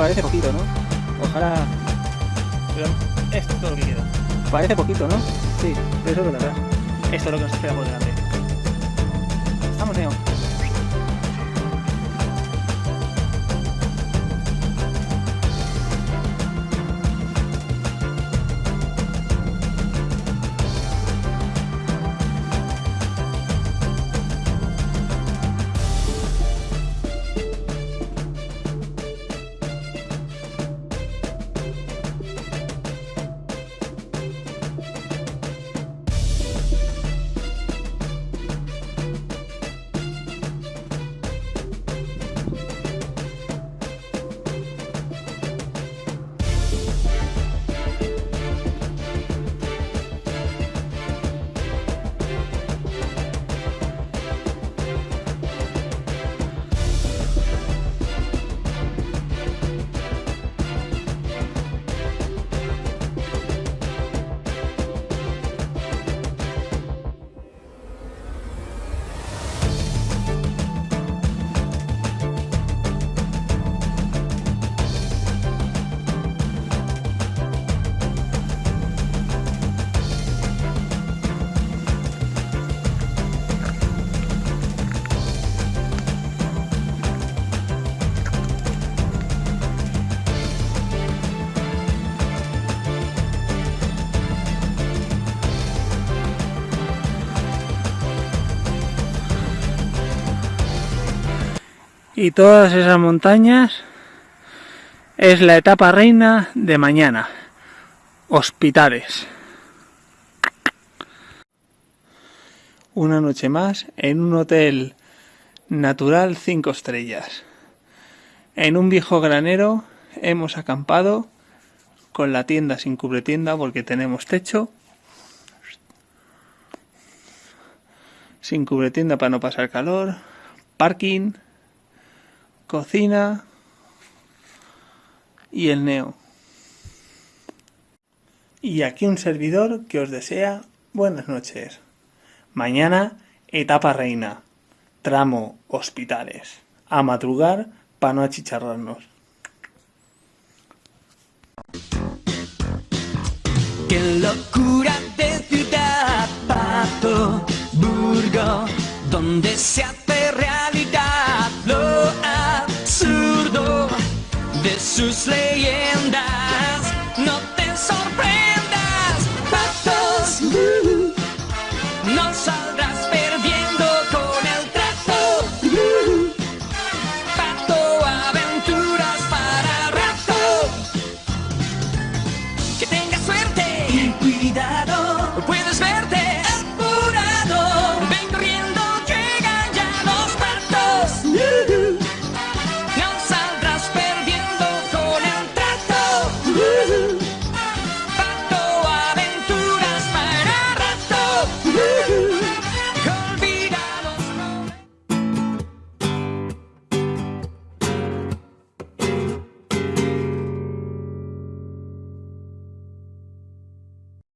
Parece poquito, ¿no? Ojalá... Pero esto es lo que queda. Parece poquito, ¿no? Sí, eso es verdad. Esto es lo que nos espera por delante. Vamos, Neo. Y todas esas montañas es la etapa reina de mañana. Hospitales. Una noche más en un hotel natural 5 estrellas. En un viejo granero hemos acampado con la tienda sin tienda porque tenemos techo. Sin tienda para no pasar calor. Parking cocina y el neo. Y aquí un servidor que os desea buenas noches. Mañana, etapa reina. Tramo hospitales. A madrugar para no achicharrarnos. Qué locura de ciudad, Pato, Burgo, donde se monster slayer.